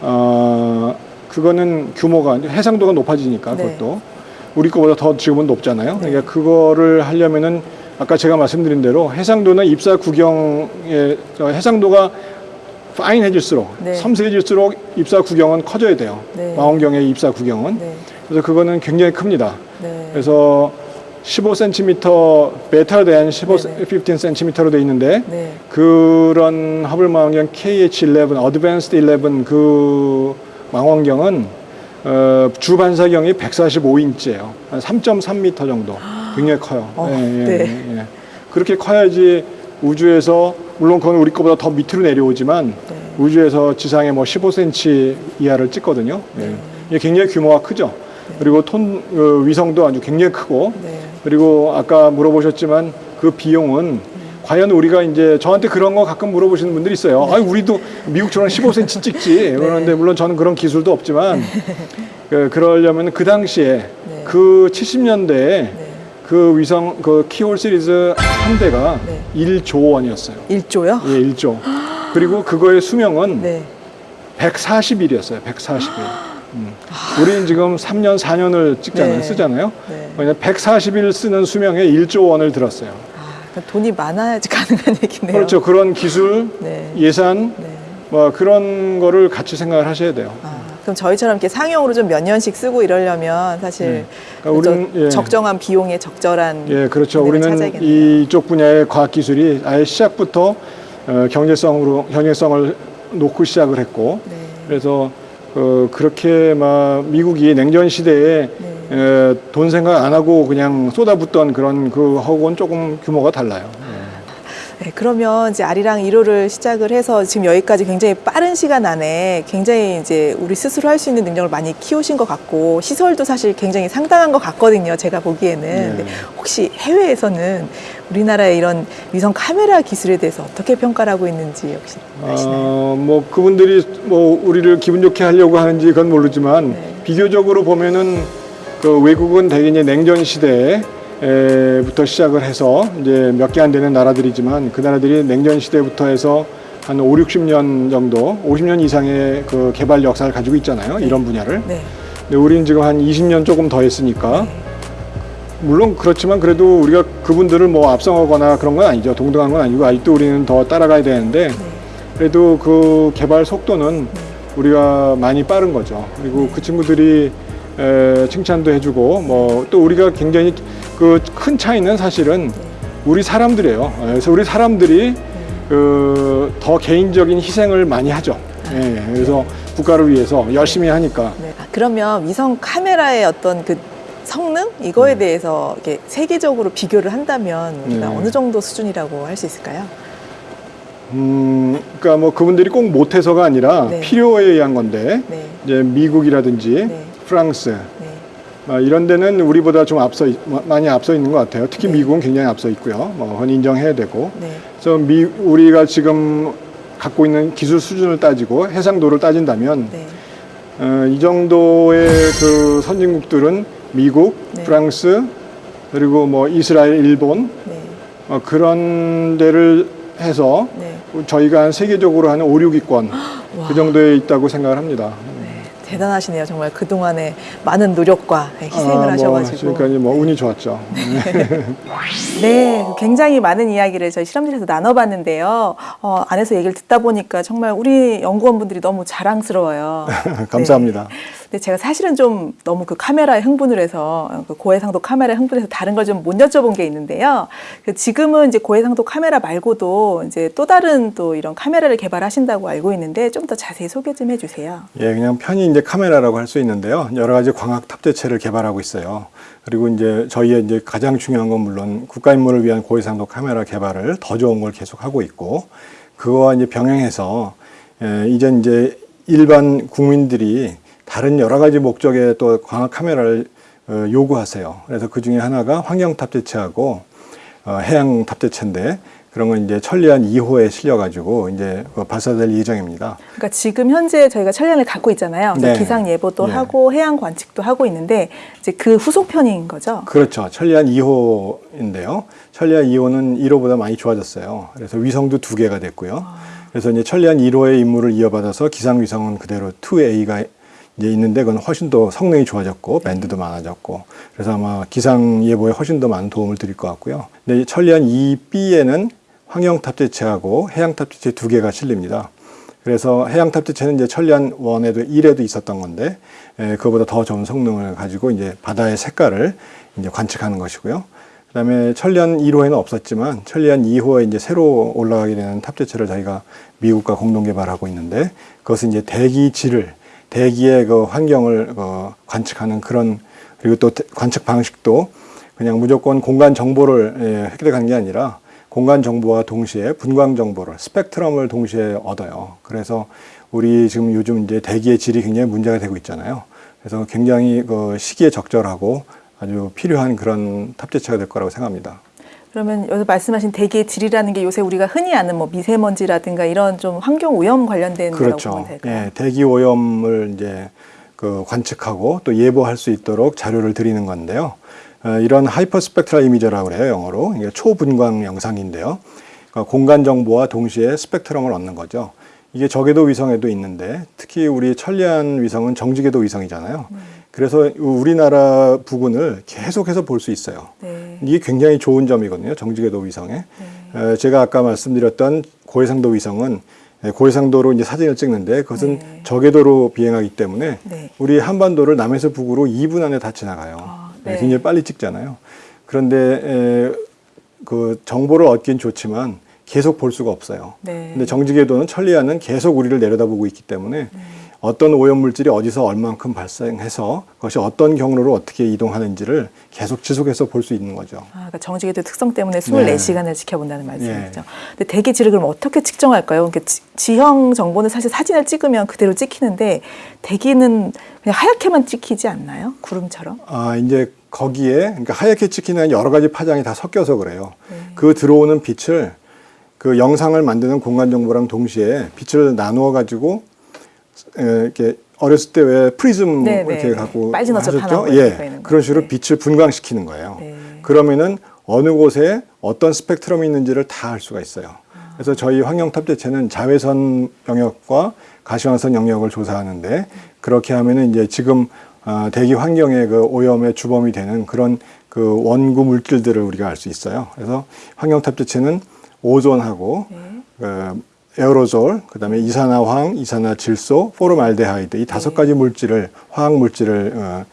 어 그거는 규모가 해상도가 높아지니까 네. 그것도 우리 거보다 더 지금은 높잖아요. 네. 그러니까 그거를 하려면은 아까 제가 말씀드린 대로 해상도는 입사 구경의 저 해상도가 파인해질수록 네. 섬세해질수록 입사 구경은 커져야 돼요. 네. 망원경의 입사 구경은 네. 그래서 그거는 굉장히 큽니다. 네. 그래서 15cm better than 15, 네네. 15cm로 돼 있는데 네. 그런 허블 망원경 KH11, Advanced 11그 망원경은 어, 주 반사경이 145인치예요. 한 3.3m 정도. 굉장히 커요. 어, 예, 예, 네. 예, 예. 그렇게 커야지 우주에서 물론 그건 우리 거보다 더 밑으로 내려오지만 네. 우주에서 지상에 뭐 15cm 이하를 찍거든요. 예. 네. 이게 굉장히 규모가 크죠. 그리고 톤 어, 위성도 아주 굉장히 크고 네. 그리고 아까 물어보셨지만 그 비용은 과연 우리가 이제 저한테 그런 거 가끔 물어보시는 분들이 있어요. 아, 우리도 미국처럼 15cm 찍지. 그러는데 물론 저는 그런 기술도 없지만 그, 그러려면 그 당시에 네. 그 70년대에 네. 그 위성 그 키홀 시리즈 한 대가 네. 1조 원이었어요. 1조요? 예, 1조. 그리고 그거의 수명은 네. 140일이었어요. 140일. 음. 우리는 지금 3년, 4년을 찍잖아요. 네. 쓰잖아요. 네. 왜냐면 140일 쓰는 수명에 1조 원을 들었어요. 아, 돈이 많아야지 가능한 얘기네요. 그렇죠. 그런 기술, 네. 예산, 네. 뭐 그런 거를 같이 생각을 하셔야 돼요. 아, 그럼 저희처럼 이렇게 상용으로 좀 몇 년씩 쓰고 이러려면 사실 그러니까 우리는, 저- 예. 적정한 비용에 적절한 예, 그렇죠. 우리는 찾아야겠네요. 이쪽 분야의 과학 기술이 아예 시작부터 어, 경제성으로 경제성을 놓고 시작을 했고 네. 그래서 어, 그렇게 막 미국이 냉전 시대에 네. 에, 돈 생각 안 하고 그냥 쏟아붓던 그런 그 하고는 조금 규모가 달라요. 네, 그러면 이제 아리랑 1호를 시작을 해서 지금 여기까지 굉장히 빠른 시간 안에 굉장히 이제 우리 스스로 할 수 있는 능력을 많이 키우신 것 같고 시설도 사실 굉장히 상당한 것 같거든요. 제가 보기에는. 네. 혹시 해외에서는 우리나라의 이런 위성 카메라 기술에 대해서 어떻게 평가를 하고 있는지 혹시 아시나요? 어, 뭐 그분들이 뭐 우리를 기분 좋게 하려고 하는지 그건 모르지만 네. 비교적으로 보면은 그 외국은 대개 이제 냉전 시대에 부터 시작을 해서 이제 몇 개 안 되는 나라들이지만 그 나라들이 냉전 시대부터 해서 한 5, 60년 정도, 50년 이상의 그 개발 역사를 가지고 있잖아요. 이런 분야를. 네. 근데 우리는 지금 한 20년 조금 더 했으니까 물론 그렇지만 그래도 우리가 그분들을 뭐 앞서거나 그런 건 아니죠. 동등한 건 아니고 아직도 우리는 더 따라가야 되는데 네. 그래도 그 개발 속도는 우리가 많이 빠른 거죠. 그리고 그 친구들이 에, 칭찬도 해주고 뭐 또 우리가 굉장히 그 큰 차이는 사실은 우리 사람들이에요. 그래서 우리 사람들이 그 더 개인적인 희생을 많이 하죠. 예, 그래서 국가를 위해서 열심히 하니까 네. 아, 그러면 위성 카메라의 어떤 그 성능 이거에 대해서 이렇게 세계적으로 비교를 한다면 우리가 네. 어느 정도 수준이라고 할 수 있을까요? 음, 그러니까 뭐 그분들이 꼭 못해서가 아니라 네. 필요에 의한 건데 네. 이제 미국이라든지 네. 프랑스 네. 아, 이런 데는 우리보다 좀 앞서 많이 앞서 있는 것 같아요. 특히 네. 미국은 굉장히 앞서 있고요. 뭐 그건 인정해야 되고. 네. 그래서 미, 우리가 지금 갖고 있는 기술 수준을 따지고 해상도를 따진다면 네. 어, 이 정도의 그 선진국들은 미국, 네. 프랑스 그리고 뭐 이스라엘, 일본 네. 어, 그런 데를 해서 네. 저희가 한 세계적으로 한 5, 6위권 그 정도에 있다고 생각을 합니다. 대단하시네요. 정말 그동안의 많은 노력과 네, 희생을 아, 뭐, 하셔가지고. 그러니까 뭐 운이 좋았죠. 네, 굉장히 많은 이야기를 저희 실험실에서 나눠봤는데요. 어, 안에서 얘기를 듣다 보니까 정말 우리 연구원분들이 너무 자랑스러워요. 감사합니다. 네. 근데 제가 사실은 좀 너무 그 카메라에 흥분을 해서 그 고해상도 카메라에 흥분해서 다른 걸 좀 못 여쭤본 게 있는데요. 그 지금은 이제 고해상도 카메라 말고도 이제 또 다른 또 이런 카메라를 개발하신다고 알고 있는데 좀 더 자세히 소개 좀 해주세요. 예, 그냥 편히 이제 카메라라고 할 수 있는데요. 여러 가지 광학 탑재체를 개발하고 있어요. 그리고 이제 저희의 이제 가장 중요한 건 물론 국가 임무를 위한 고해상도 카메라 개발을 더 좋은 걸 계속 하고 있고 그거와 이제 병행해서 예, 이제 이제 일반 국민들이 다른 여러 가지 목적의 또 광학 카메라를 어, 요구하세요. 그래서 그 중에 하나가 환경 탑재체하고 어, 해양 탑재체인데 그런 건 이제 천리안 2호에 실려가지고 이제 그 발사될 예정입니다. 그러니까 지금 현재 저희가 천리안을 갖고 있잖아요. 그래서 네. 기상 예보도 예. 하고 해양 관측도 하고 있는데 이제 그 후속편인 거죠. 그렇죠. 천리안 2호인데요. 천리안 2호는 1호보다 많이 좋아졌어요. 그래서 위성도 두 개가 됐고요. 그래서 이제 천리안 1호의 임무를 이어받아서 기상 위성은 그대로 2A가 이제 있는데 그건 훨씬 더 성능이 좋아졌고 밴드도 많아졌고 그래서 아마 기상 예보에 훨씬 더 많은 도움을 드릴 것 같고요. 근데 이 천리안 2B에는 환경 탑재체하고 해양 탑재체 두 개가 실립니다. 그래서 해양 탑재체는 이제 천리안 1에도 1에도 있었던 건데 에, 그거보다 더 좋은 성능을 가지고 이제 바다의 색깔을 이제 관측하는 것이고요. 그다음에 천리안 1호에는 없었지만 천리안 2호에 이제 새로 올라가게 되는 탑재체를 저희가 미국과 공동 개발하고 있는데 그것은 이제 대기 질을 대기의 그 환경을 그 관측하는 그런 그리고 또 대- 관측 방식도 그냥 무조건 공간 정보를 예, 획득하는 게 아니라 공간 정보와 동시에 분광 정보를 스펙트럼을 동시에 얻어요. 그래서 우리 지금 요즘 이제 대기의 질이 굉장히 문제가 되고 있잖아요. 그래서 굉장히 그 시기에 적절하고 아주 필요한 그런 탑재체가 될 거라고 생각합니다. 그러면 여기서 말씀하신 대기의 질이라는 게 요새 우리가 흔히 아는 뭐 미세먼지라든가 이런 좀 환경 오염 관련된 거라고 보면 그렇죠. 될까요? 예, 대기 오염을 이제 그 관측하고 또 예보할 수 있도록 자료를 드리는 건데요. 어, 이런 hyperspectral imager라고 그래요, 영어로. 이게 초분광 영상인데요. 그러니까 공간 정보와 동시에 스펙트럼을 얻는 거죠. 이게 저궤도 위성에도 있는데 특히 우리 천리안 위성은 정지궤도 위성이잖아요. 그래서 우리나라 부근을 계속해서 볼 수 있어요. 네. 이게 굉장히 좋은 점이거든요. 정지궤도 위성에. 네. 에, 제가 아까 말씀드렸던 고해상도 위성은 에, 고해상도로 이제 사진을 찍는데 그것은 네. 저궤도로 비행하기 때문에 네. 우리 한반도를 남에서 북으로 2분 안에 다 지나가요. 아, 네, 네. 굉장히 빨리 찍잖아요. 그런데 에, 그 정보를 얻긴 좋지만 계속 볼 수가 없어요. 네. 근데 정지궤도는 천리안은 계속 우리를 내려다보고 있기 때문에 어떤 오염 물질이 어디서 얼만큼 발생해서 그것이 어떤 경로로 어떻게 이동하는지를 계속 지속해서 볼 수 있는 거죠. 아, 그러니까 정지궤도 특성 때문에 네. 24시간을 지켜본다는 말씀이죠. 근데 대기질을 그럼 어떻게 측정할까요? 그러니까 지- 지형 정보는 사실 사진을 찍으면 그대로 찍히는데 대기는 그냥 하얗게만 찍히지 않나요? 구름처럼? 아 이제 거기에 그러니까 하얗게 찍히는 여러 가지 파장이 다 섞여서 그래요. 네. 그 들어오는 빛을 그 영상을 만드는 공간 정보랑 동시에 빛을 나누어 가지고 이렇게 어렸을 때 왜 프리즘 네, 이렇게 네. 갖고 하셨죠? 예. 그런 식으로 네. 빛을 분광시키는 거예요. 네. 그러면은 어느 곳에 어떤 스펙트럼이 있는지를 다 알 수가 있어요. 그래서 저희 환경탑재체는 자외선 영역과 가시광선 영역을 조사하는데 그렇게 하면은 이제 지금 아, 대기 환경의 그 오염의 주범이 되는 그런 그 전구 물질들을 우리가 알 수 있어요. 그래서 환경탑재체는 오존하고 네. 그 에어로졸, 그 다음에 이산화황, 이산화질소, 포름알데하이드 이 다섯 네. 가지 물질을 화학 물질을 어,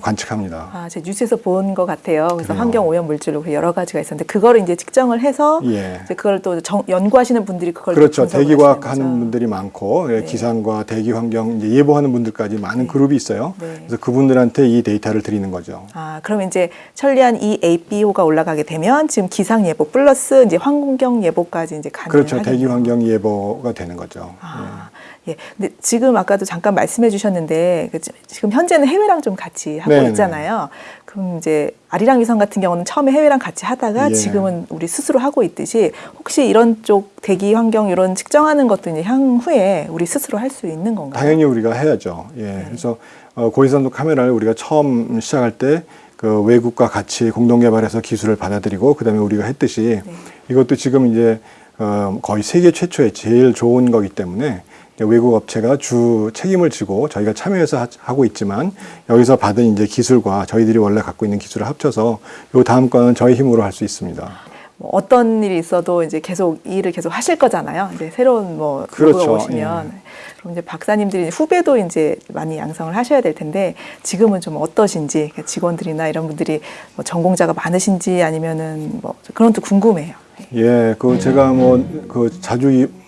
관측합니다. 아, 제 뉴스에서 본 것 같아요. 그래서 그래요. 환경 오염 물질로 그 여러 가지가 있었는데 그거를 이제 측정을 해서 예. 이제 그걸 또 정- 연구하시는 분들이 그걸 또 그렇죠. 대기과학 하는. 분들이 많고 예, 네. 기상과 대기 환경 예보하는 분들까지 많은 그룹이 있어요. 네. 그래서 그분들한테 이 데이터를 드리는 거죠. 아, 그럼 이제 천리안 이 AP호가 올라가게 되면 지금 기상 예보 플러스 이제 환경 예보까지 이제 가능하겠네요. 그렇죠. 대기 환경 예보가 되는 거죠. 아, 예. 근데 지금 아까도 잠깐 말씀해 주셨는데 그 지- 지금 현재는 해외랑 좀 같이 하고 네네. 있잖아요. 그럼 이제 아리랑 위성 같은 경우는 처음에 해외랑 같이 하다가 예. 지금은 우리 스스로 하고 있듯이 혹시 이런 쪽 대기 환경 이런 측정하는 것도 이제 향후에 우리 스스로 할 수 있는 건가요? 당연히 우리가 해야죠. 예. 네. 그래서 어, 고해상도 카메라를 우리가 처음 시작할 때 그 외국과 같이 공동 개발해서 기술을 받아들이고 그다음에 우리가 했듯이 네. 이것도 지금 이제 어, 거의 세계 최초의 제일 좋은 거기 때문에 외국 업체가 주 책임을 지고 저희가 참여해서 하- 하고 있지만 여기서 받은 이제 기술과 저희들이 원래 갖고 있는 기술을 합쳐서 요 다음 거는 저희 힘으로 할 수 있습니다. 뭐 어떤 일이 있어도 이제 계속 이 일을 계속 하실 거잖아요. 이제 새로운 뭐 그렇죠. 오시면 그럼 이제 박사님들이 후배도 이제 많이 양성을 하셔야 될 텐데 지금은 좀 어떠신지 그러니까 직원들이나 이런 분들이 뭐 전공자가 많으신지 아니면은 뭐 그런 것도 궁금해요. 예, 그 제가 뭐 그 자주 이, 음,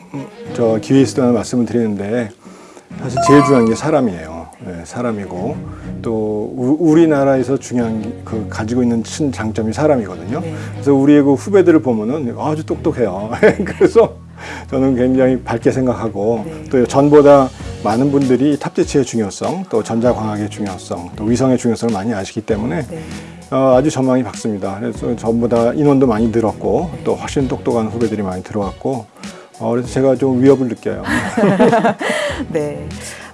저 기회 있을 때마다 말씀을 드리는데 사실 제일 중요한 게 사람이에요. 예, 사람이고 또 우, 우리나라에서 중요한 게그 가지고 있는 큰 장점이 사람이거든요. 네. 그래서 우리의 그 후배들을 보면은 아주 똑똑해요. 그래서 저는 굉장히 밝게 생각하고 네. 또 전보다 많은 분들이 탑재체의 중요성, 또 전자광학의 중요성, 또 위성의 중요성을 많이 아시기 때문에 네. 어, 아주 전망이 밝습니다. 그래서 전보다 인원도 많이 늘었고 또 훨씬 똑똑한 후배들이 많이 들어왔고 어, 그래서 제가 좀 위협을 느껴요. 네.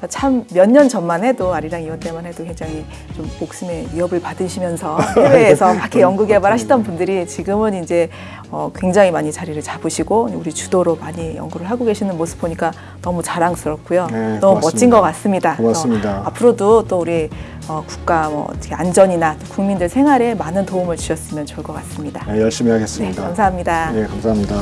참 몇 년 전만 해도 아리랑 이원 때만 해도 굉장히 좀 목숨의 위협을 받으시면서 해외에서 밖에 연구 개발하시던 분들이 지금은 이제 어, 굉장히 많이 자리를 잡으시고 우리 주도로 많이 연구를 하고 계시는 모습 보니까 너무 자랑스럽고요. 네, 너무 고맙습니다. 멋진 것 같습니다. 고맙습니다. 그래서 앞으로도 또 우리 어, 국가 뭐 어떻게 안전이나 또 국민들 생활에 많은 도움을 주셨으면 좋을 것 같습니다. 네, 열심히 네, 하겠습니다. 감사합니다. 예, 감사합니다.